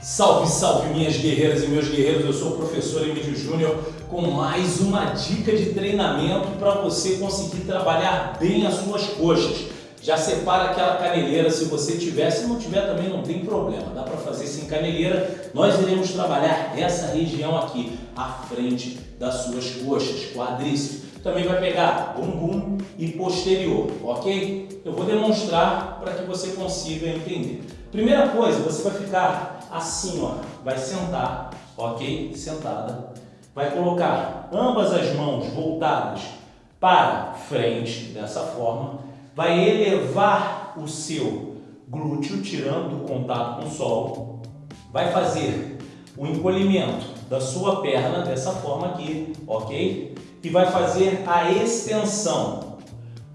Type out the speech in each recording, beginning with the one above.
Salve, salve minhas guerreiras e meus guerreiros, eu sou o professor Emílio Júnior com mais uma dica de treinamento para você conseguir trabalhar bem as suas coxas. Já separa aquela caneleira, se você tiver, se não tiver também não tem problema, dá para fazer sem caneleira. Nós iremos trabalhar essa região aqui, à frente das suas coxas, quadríceps. Também vai pegar bumbum e posterior, ok? Eu vou demonstrar para que você consiga entender. Primeira coisa, você vai ficar assim, ó, vai sentar, ok? Sentada. Vai colocar ambas as mãos voltadas para frente, dessa forma. Vai elevar o seu glúteo, tirando do contato com o solo. Vai fazer o encolhimento da sua perna dessa forma aqui, ok? E vai fazer a extensão.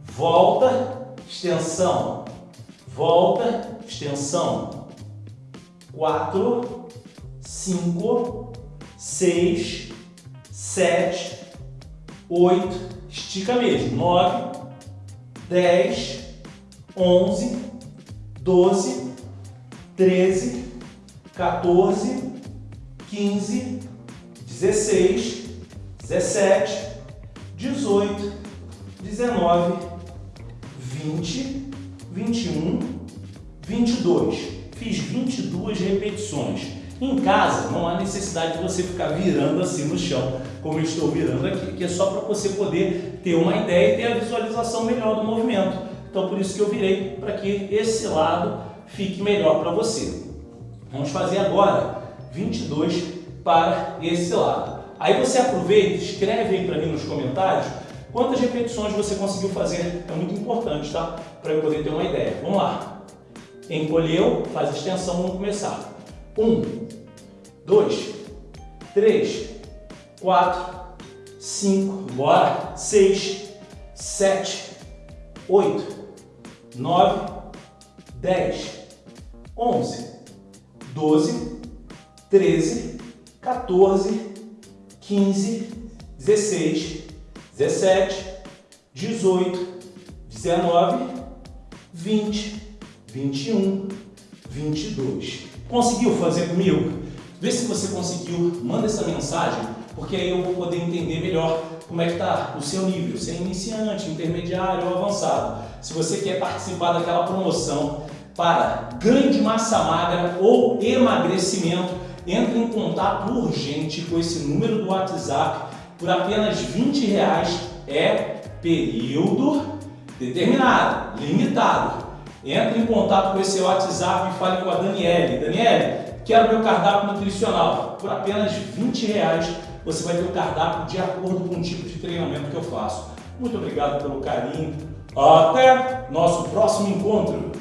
Volta, extensão, volta, extensão. 4, 5, 6, 7, 8, estica mesmo. 9, 10, 11, 12, 13, 14, 15, 16, 17, 18, 19, 20, 21, 22. Fiz 22 repetições. Em casa, não há necessidade de você ficar virando assim no chão, como eu estou virando aqui, que é só para você poder ter uma ideia e ter a visualização melhor do movimento. Então, por isso que eu virei, para que esse lado fique melhor para você. Vamos fazer agora 22 para esse lado. Aí você aproveita, escreve aí para mim nos comentários quantas repetições você conseguiu fazer. É muito importante, tá? Para eu poder ter uma ideia. Vamos lá. Encolheu, faz extensão, vamos começar. Um, dois, três, quatro, cinco, bora, seis, sete, oito, nove, dez, onze, doze, treze, 14, 15, 16, 17, 18, 19, 20, 21, 22. Conseguiu fazer comigo? Vê se você conseguiu, manda essa mensagem, porque aí eu vou poder entender melhor como é que está o seu nível, se é iniciante, intermediário ou avançado. Se você quer participar daquela promoção para ganho de massa magra ou emagrecimento, entre em contato urgente com esse número do WhatsApp por apenas 20 reais. É período determinado, limitado. Entre em contato com esse WhatsApp e fale com a Daniele. Daniele, quero meu cardápio nutricional. Por apenas 20 reais você vai ter o cardápio de acordo com o tipo de treinamento que eu faço. Muito obrigado pelo carinho. Até nosso próximo encontro.